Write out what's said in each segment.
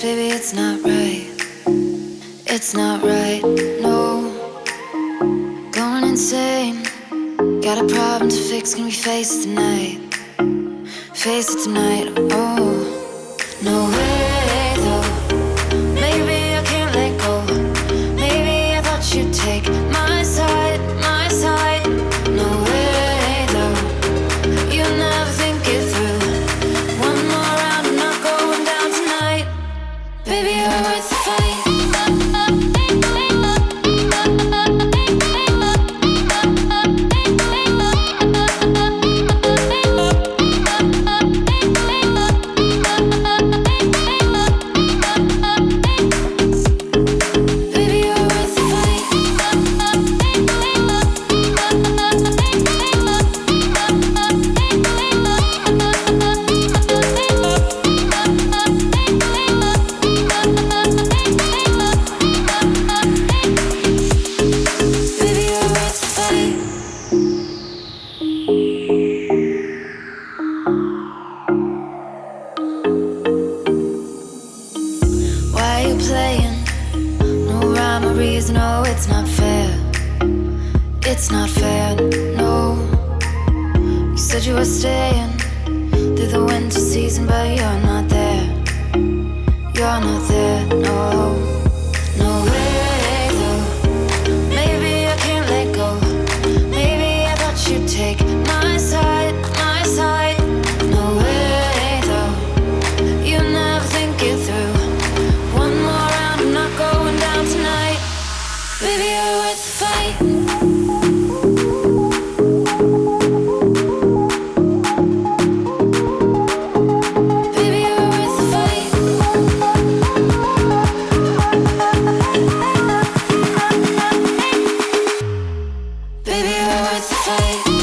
Baby, it's not right. It's not right, no. Going insane. Got a problem to fix, can we face it tonight? Face it tonight, oh. No way, Why you playing? No rhyme or reason, oh, it's not fair. It's not fair, no. You said you were staying through the winter season, but you're not fight the fight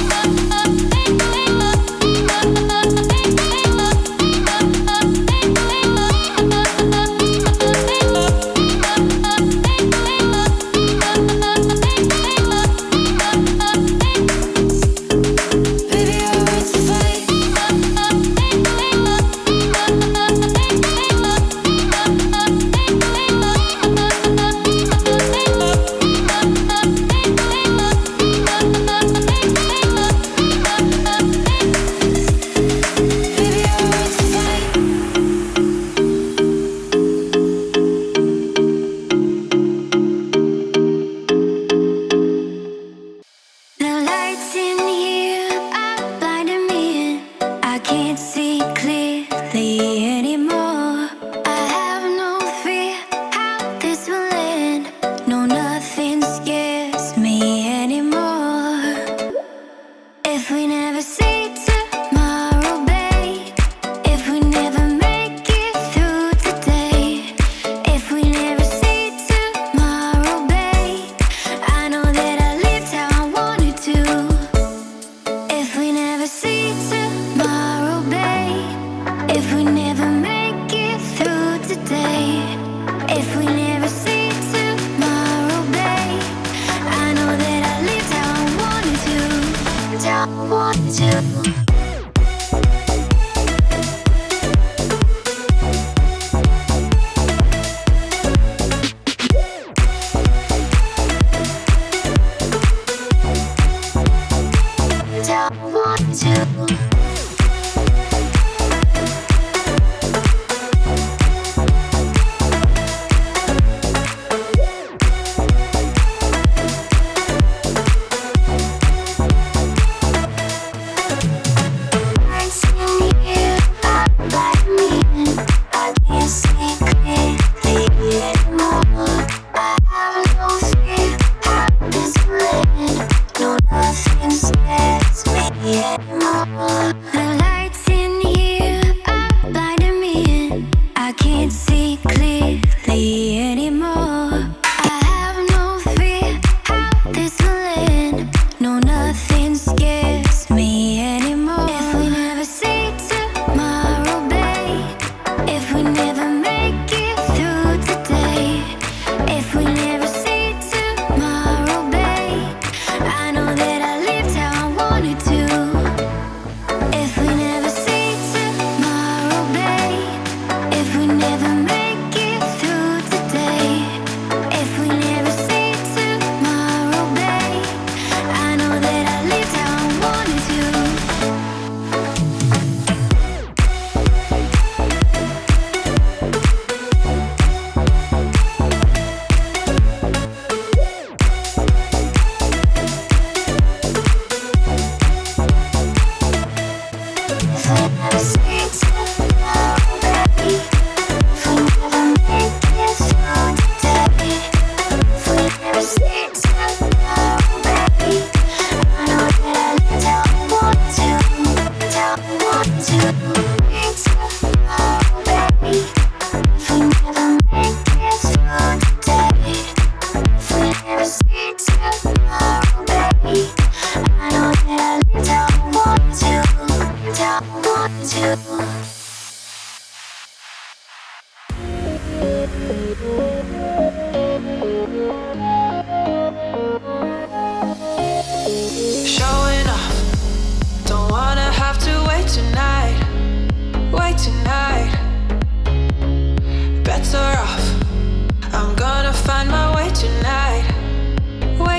see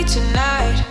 tonight